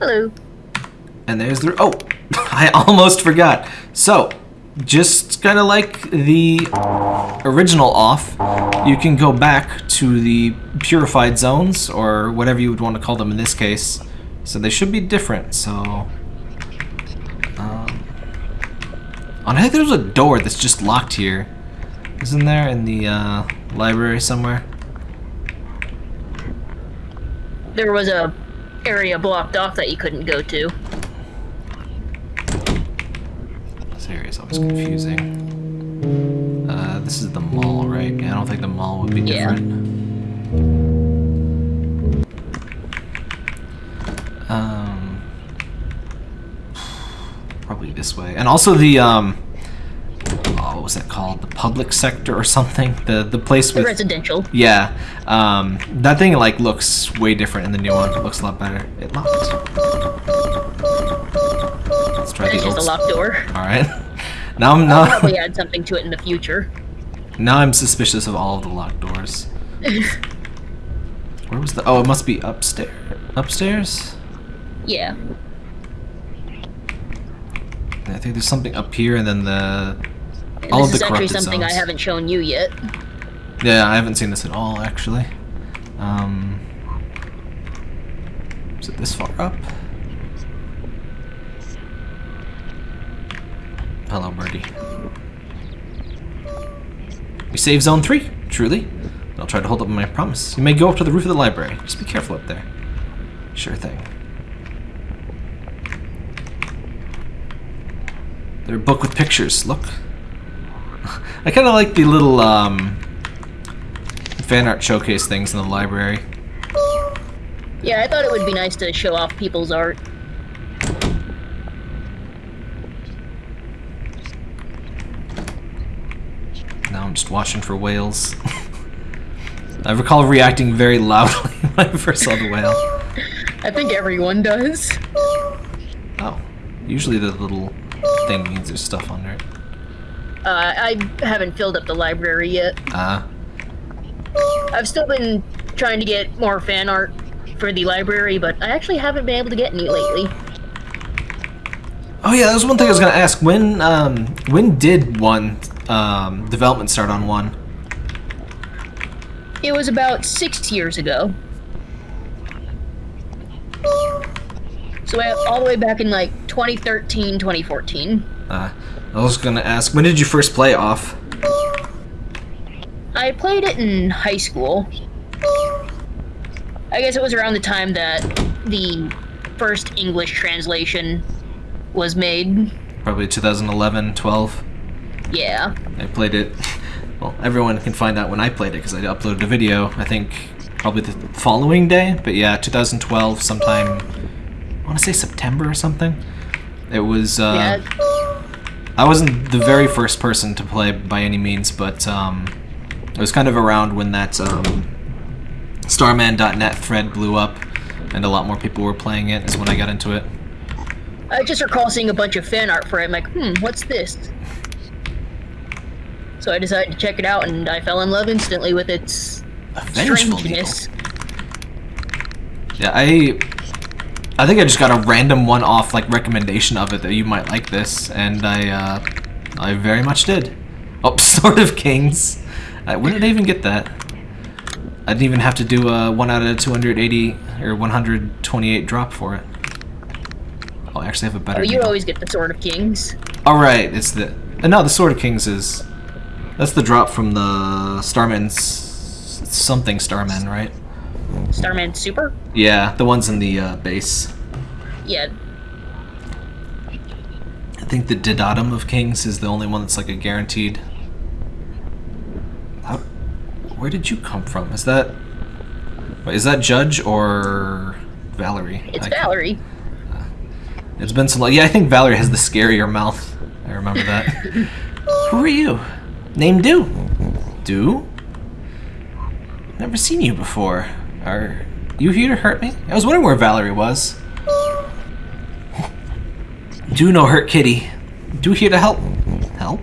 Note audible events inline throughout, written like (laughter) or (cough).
Hello. And there's the... Oh! (laughs) I almost forgot. So, just kind of like the original off, you can go back to the purified zones, or whatever you would want to call them in this case. So they should be different, so... Um, oh, I think there's a door that's just locked here. Isn't there in the uh, library somewhere? There was a area blocked off that you couldn't go to. This area is always confusing. Uh, this is the mall, right? I don't think the mall would be Yeah. different. Probably this way. And also the, um, oh, what was that called? The public sector or something? The the place The with... residential. Yeah, um, that thing like looks way different in the new one. It looks a lot better. It locked. Let's try It's the just a locked door. (laughs) All right. (laughs) Now I'm I'll not. probably add something to it in the future. Now I'm suspicious of all of the locked doors. (laughs) Where was the? Oh, it must be upstairs. Upstairs. Yeah. I think there's something up here, and then the. And All this of is the actually corrupted something I haven't shown you yet. Yeah, I haven't seen this at all actually. Um. Is it this far up? Hello, birdie. We save zone three, truly. I'll try to hold up my promise. You may go up to the roof of the library. Just be careful up there. Sure thing. They're book with pictures. Look. (laughs) I kind of like the little um, fan art showcase things in the library. Yeah, I thought it would be nice to show off people's art. Now I'm just watching for whales. (laughs) I recall reacting very loudly (laughs) when I first saw the whale. I think everyone does. Oh, usually the little thing means there's stuff under it. Uh, I haven't filled up the library yet. Ah, I've still been trying to get more fan art for the library, but I actually haven't been able to get any lately. oh yeah, that was one thing I was gonna ask. When um, when did one um, development start on one? It was about six years ago. So all the way back in like 2013, 2014. Uh, I was gonna ask, when did you first play off? I played it in high school. I guess it was around the time that the first English translation was made. Probably 2011, 12. Yeah. I played it. Well, everyone can find out when I played it because I uploaded a video. I think probably the following day, but yeah, 2012, sometime. I want to say September or something. It was. Uh, yeah. I wasn't the very first person to play by any means, but um, it was kind of around when that um, Starmen.net thread blew up, and a lot more people were playing it. Is when I got into it. I just recall seeing a bunch of fan art for it. I'm like, hmm, what's this? So I decided to check it out, and I fell in love instantly with its strangeness. Yeah, I I think I just got a random one-off like recommendation of it that you might like this, and I uh, I very much did. Oh, (laughs) Sword of Kings. Uh, when did I even get that? I didn't even have to do a one out of 280 or 128 drop for it. Oh, I actually have a better. Oh, you always get the Sword of Kings. All right, it's the uh, no, the Sword of Kings is that's the drop from the Starman's something Starman, right? Starman Super? Yeah, the ones in the uh, base. Yeah. I think the Didatum of Kings is the only one that's like a guaranteed. How, where did you come from? Is that wait, is that Judge or Valerie? It's I- Valerie. It's been so long. Yeah, I think Valerie has the scarier mouth. I remember that. (laughs) Who are you? Name Do. Do? Never seen you before. Are you here to hurt me? I was wondering where Valerie was. Do no hurt kitty. Do here to help. Help?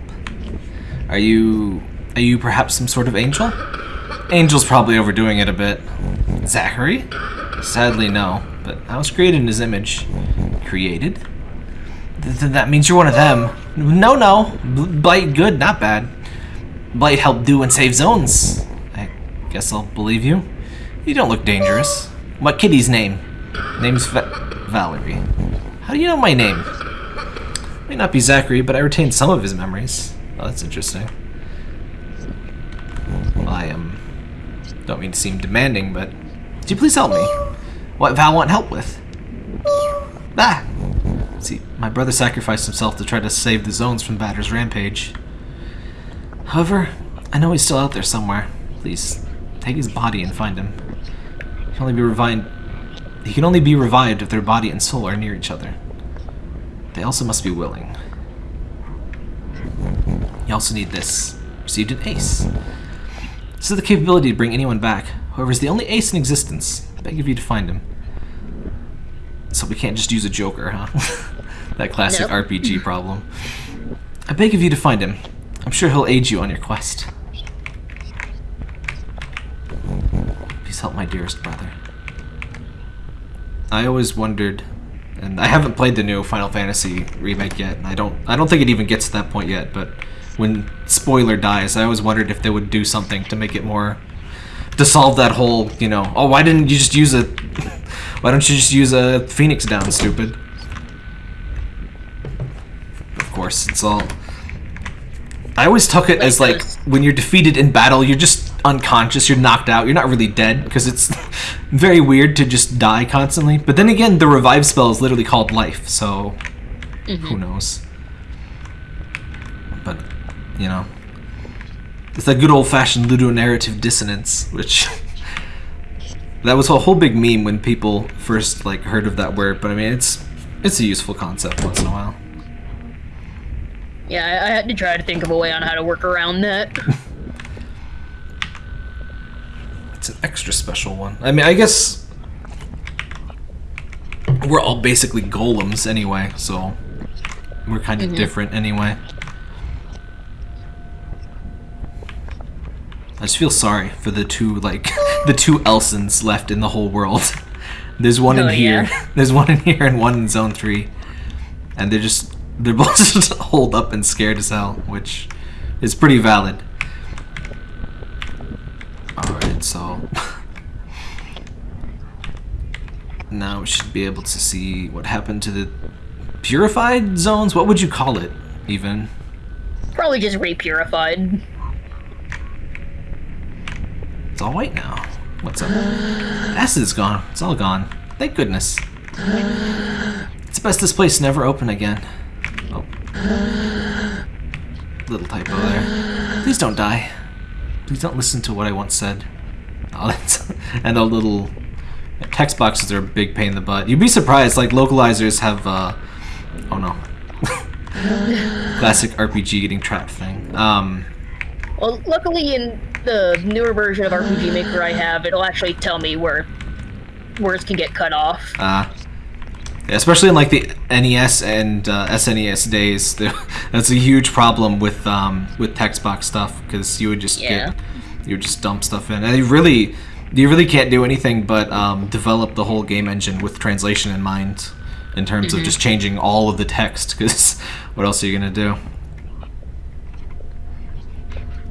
Are you are you perhaps some sort of angel? Angel's probably overdoing it a bit. Zachary? Sadly, no. But I was created in his image. Created? Th- th- that means you're one of them. No, no. Blight good, not bad. Blight helped do and save zones. I guess I'll believe you. You don't look dangerous. What kitty's name? Name's Va- Valerie. How do you know my name? May not be Zachary, but I retain some of his memories. Oh, that's interesting. I um, don't mean to seem demanding, but could you please help me? What Val want help with? Ah! See, my brother sacrificed himself to try to save the zones from Batter's rampage. However, I know he's still out there somewhere. Please, take his body and find him. He can only be revived. He can only be revived if their body and soul are near each other. They also must be willing. You also need this. Received an ace. This is the capability to bring anyone back. However, is the only ace in existence. I beg of you to find him. So we can't just use a joker, huh? (laughs) that classic Nope. RPG problem. I beg of you to find him. I'm sure he'll aid you on your quest. Please help my dearest brother. I always wondered, and I haven't played the new Final Fantasy remake yet, and I don't, I don't think it even gets to that point yet. But when spoiler dies, I always wondered if they would do something to make it more, to solve that whole, you know, oh, why didn't you just use a, (laughs) why don't you just use a Phoenix down, stupid? Of course, it's all. I always took it as like when you're defeated in battle, you're just unconscious, you're knocked out, you're not really dead because it's (laughs) very weird to just die constantly. But then again, the revive spell is literally called life, so mm-hmm. who knows? But you know, it's that good old-fashioned ludonarrative dissonance, which (laughs) that was a whole big meme when people first like heard of that word. But I mean, it's it's a useful concept once in a while. Yeah, I, I had to try to think of a way on how to work around that. (laughs) It's an extra special one. I mean, I guess we're all basically golems anyway, so we're kind of mm-hmm. different anyway. I just feel sorry for the two like (laughs) the two Elsens left in the whole world. (laughs) There's one Oh, in here. yeah. (laughs) There's one in here and one in Zone Three, and they're just they're both just holed up and scared as hell, which is pretty valid. Alright, so now we should be able to see what happened to the purified zones. What would you call it, even? Probably just repurified. It's all white now. What's up? Acid's gone. It's all gone. Thank goodness. It's best this place never open again. Oh. Little typo there. Please don't die. Please don't listen to what I once said. Oh, that's (laughs) and a little text boxes are a big pain in the butt. You'd be surprised. Like localizers have. uh Oh no. (laughs) Classic RPG getting trapped thing. Um. Well, luckily in the newer version of RPG Maker I have, it'll actually tell me where words can get cut off. Uh, especially in like the NES and uh, SNES days, (laughs) that's a huge problem with um, with text box stuff because you would just Yeah. get you would just dump stuff in, and it really you really can't do anything but um, develop the whole game engine with translation in mind, in terms of just changing all of the text. Because (laughs) what else are you gonna do?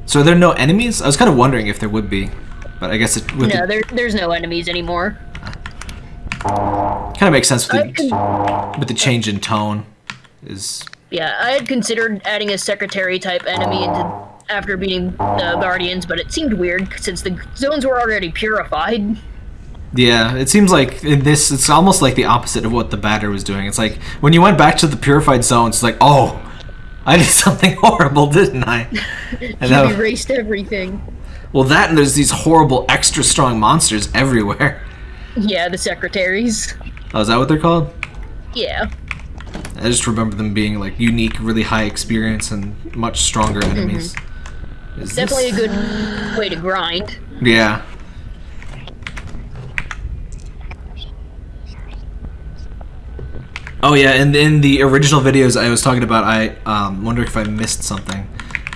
So there are there no enemies? I was kind of wondering if there would be, but I guess it with No, the, there, there's no enemies anymore. kind of makes sense with the, can, with the change in tone. Is yeah, I had considered adding a secretary type enemy into after beating the Guardians, but it seemed weird since the zones were already purified. Yeah, it seems like in this, it's almost like the opposite of what the batter was doing. It's like when you went back to the purified zones, it's like, oh, I did (laughs) something horrible, didn't I? (laughs) And You erased everything. well, that and there's these horrible, extra strong monsters everywhere. Yeah, the secretaries. Oh, is that what they're called? Yeah. I just remember them being like unique, really high experience, and much stronger enemies. Mm-hmm. Is this- Definitely a good way to grind. Yeah. Oh yeah, and in the original videos I was talking about, I um, wonder if I missed something.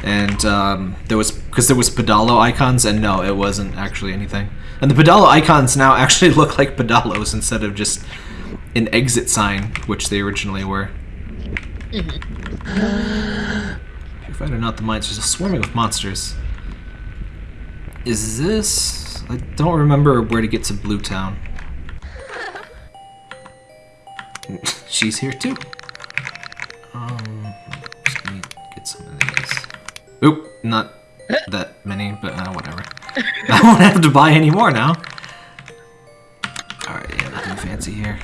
and um, there was because there was pedalo icons, and no, it wasn't actually anything. And the pedalo icons now (laughs) actually look like pedalos instead of just an exit sign, which they originally were. Purified or not the mines, just swarming with monsters. Is this? I don't remember where to get to Blue Town. (laughs) She's here too. Um, just need to get some of these. Oop, not that many, but uh, whatever. (laughs) I won't have to buy any more now. Alright, yeah, nothing fancy here.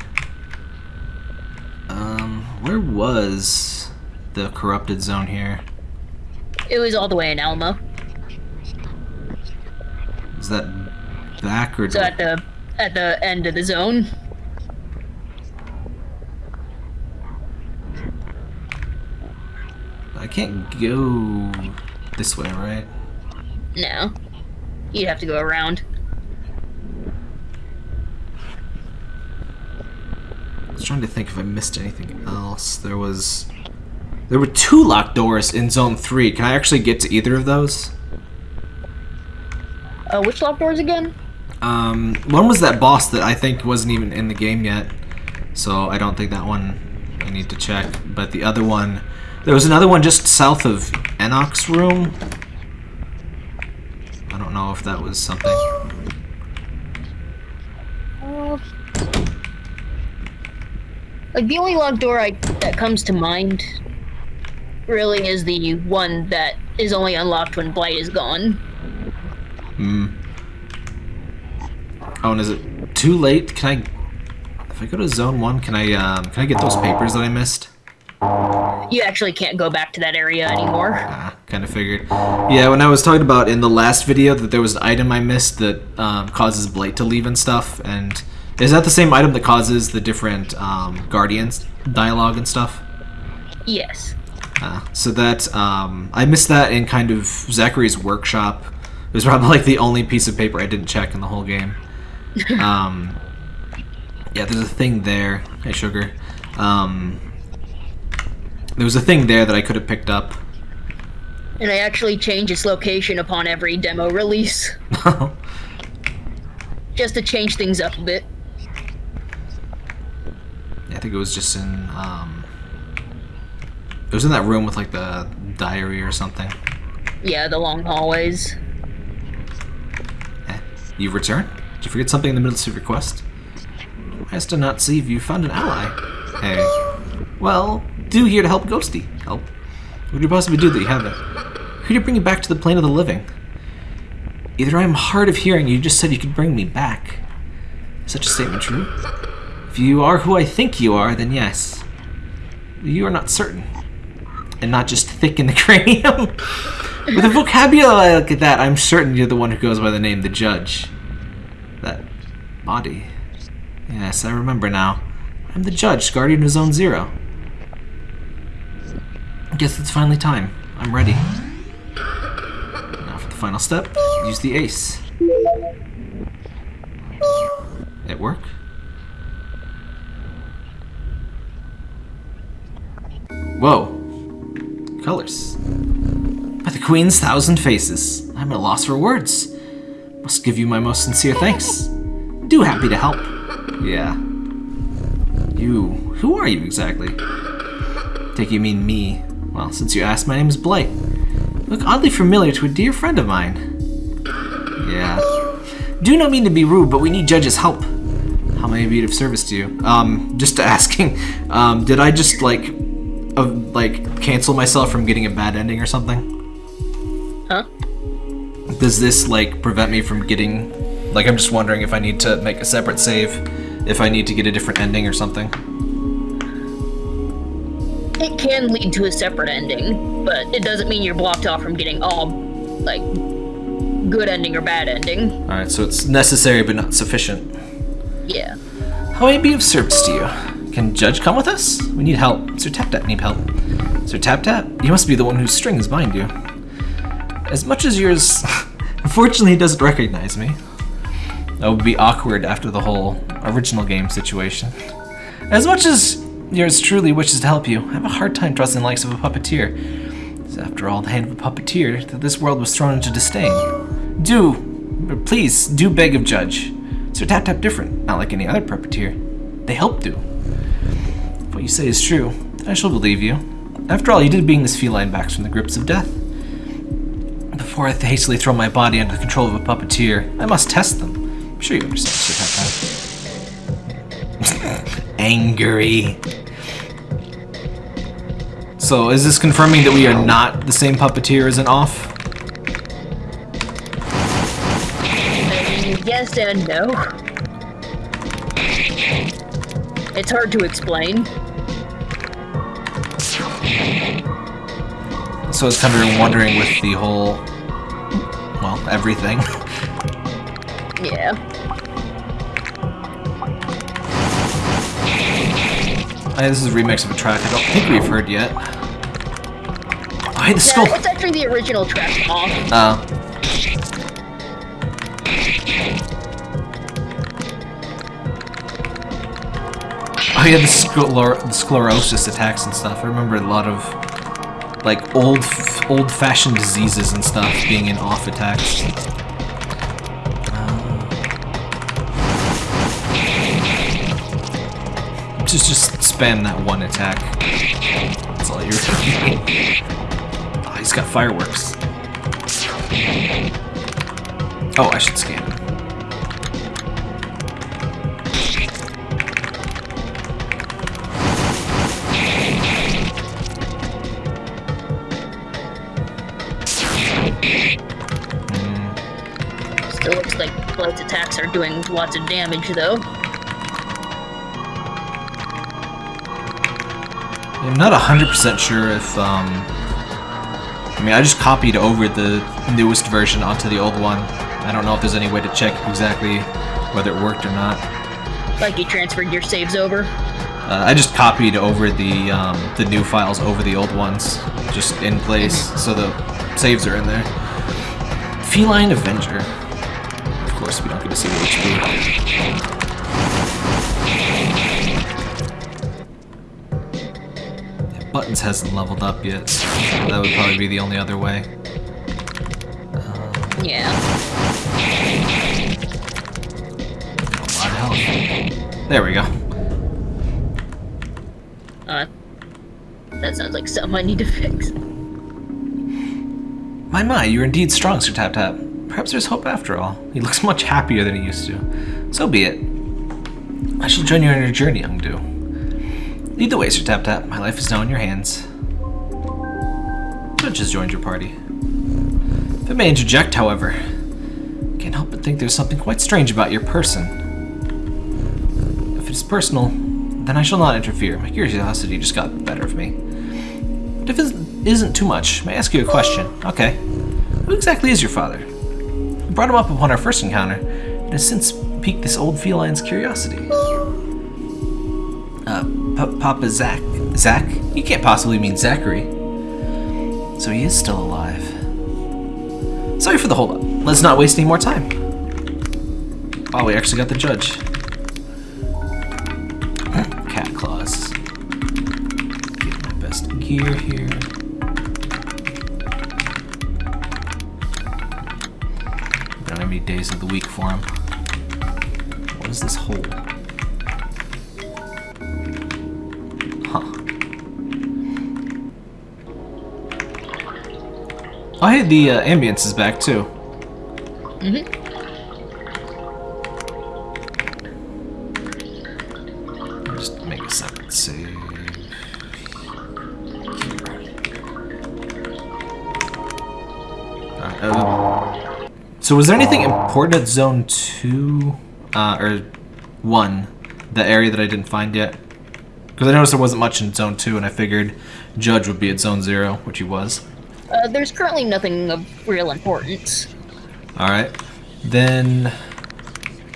Um, where was the corrupted zone here? It was all the way in Alma. Is that back or So at the at the end of the zone. I can't go this way, right? No. You'd have to go around. I was trying to think if I missed anything else. There was... There were two locked doors in Zone 3. Can I actually get to either of those? Uh, which locked doors again? Um, one was that boss that I think wasn't even in the game yet. So I don't think that one I need to check. But the other one... There was another one just south of Enoch's room. I don't know if that was something. Uh, like the only locked door I that comes to mind really is the one that is only unlocked when Blight is gone. Hmm. Oh, and is it too late? Can I... If I go to Zone 1, can I, um, can I get those papers that I missed? You actually can't go back to that area anymore. Ah, kind of figured. Yeah, when I was talking about in the last video that there was an item I missed that um, causes Blight to leave and stuff, and is that the same item that causes the different um, Guardians dialogue and stuff? Yes. Uh, so that um, I missed that in kind of Zachary's workshop. It was probably like the only piece of paper I didn't check in the whole game. (laughs) Um, yeah, there's a thing there. Hey, sugar. Um, there was a thing there that I could have picked up. And I actually change its location upon every demo release. (laughs) just to change things up a bit. Yeah, I think it was just in. Um, it was in that room with like the diary or something. Yeah, the long hallways. Eh, you return? Did you forget something in the middle of your quest? I still not see if you found an ally. Hey. Well, do here to help Ghosty. Help? What could you possibly do that you haven't? Who to bring you back to the plane of the living? Either I am hard of hearing, you just said you could bring me back. Is such a statement true? If you are who I think you are, then yes. You are not certain. And not just thick in the (laughs) cranium. With a vocabulary like that, I'm certain you're the one who goes by the name the Judge. That body. Yes, I remember now. I'm the Judge, Guardian of Zone Zero. I guess it's finally time. I'm ready. Now for the final step, use the ace. It work? Whoa. Colors. By the Queen's thousand faces. I'm at a loss for words. Must give you my most sincere thanks. Do happy to help. Yeah. You. Who are you exactly? Take you mean me. Well, since you asked, my name is Blight. You look oddly familiar to a dear friend of mine. Yeah. Do not mean to be rude, but we need Judge's help. How may I be of service to you? Um, just asking. Um, did I just like, uh, like cancel myself from getting a bad ending or something? Huh? Does this like prevent me from getting? Like, I'm just wondering if I need to make a separate save, if I need to get a different ending or something. It can lead to a separate ending, but it doesn't mean you're blocked off from getting all, like, good ending or bad ending. All right, so it's necessary but not sufficient. Yeah. How may I be of service to you? Can Judge come with us? We need help. Sir Tap Tap need help. Sir Tap Tap, you must be the one whose strings bind you. As much as yours, (laughs) unfortunately, he doesn't recognize me. That would be awkward after the whole original game situation. As much as yours truly wishes to help you, I have a hard time trusting the likes of a puppeteer. It's after all the hand of a puppeteer, that this world was thrown into disdain. Do, please, do beg of Judge. Sir Tap Tap different, not like any other puppeteer. They help do. What you say is true, I shall believe you. After all, you did bring this feline back from the grips of death. Before I hastily throw my body under the control of a puppeteer, I must test them. I'm sure you understand, Tap Tap. (laughs) Angry. So, is this confirming that we are not the same puppeteer as an off? Yes and no. It's hard to explain. So I was kind of wondering with the whole, well, everything. (laughs) Yeah. Hey, this is a remix of a track I don't think we've heard yet. Hey, the skull. It's actually the original track off. Oh. Uh, Oh yeah, the, the sclerosis attacks and stuff. I remember a lot of like old, old-fashioned diseases and stuff being in off attacks. Uh, just, just spam that one attack. That's all you're doing. Oh, he's got fireworks. Oh, I should scan him. Attacks are doing lots of damage, though. I'm not 100% sure if, um... I mean, I just copied over the newest version onto the old one. I don't know if there's any way to check exactly whether it worked or not. Like you transferred your saves over. Uh, I just copied over the, um, the new files over the old ones, just in place, so the saves are in there. Feline Avenger. Of course, we don't get to see the HP. Yeah, Buttons hasn't leveled up yet. so That would probably be the only other way. Yeah. A lot of health. There we go. Uh, that sounds like something I need to fix. My my, you're indeed strong, Sir Tap Tap. Perhaps there's hope after all. He looks much happier than he used to. So be it. I shall join you on your journey, young Do. Lead the way, Sir Tap Tap. My life is now in your hands. Judge has joined your party. If I may interject, however, I can't help but think there's something quite strange about your person. If it is personal, then I shall not interfere. My curiosity just got the better of me. But if it isn't too much, may I ask you a question? Okay. Who exactly is your father? Brought him up upon our first encounter, and has since piqued this old feline's curiosity. Uh, P Papa Zach? Zach? You can't possibly mean Zachary. So he is still alive. Sorry for the holdup. Let's not waste any more time. Oh, we actually got the judge. Cat claws. Get my best gear here. Don't have any days of the week for him. What is this hole? Huh. Oh, hey, the uh, ambience is back too. Mm-hmm. So was there anything important at Zone 2? Uh, or 1? The area that I didn't find yet? Because I noticed there wasn't much in Zone 2 and I figured Judge would be at Zone 0, which he was. Uh, there's currently nothing of real importance. Alright. Then...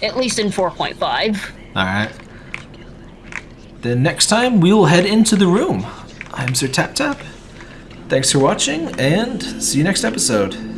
At least in 4.5. Alright. Then next time we'll head into the room. I'm Sir Tap Tap. Thanks for watching, and see you next episode.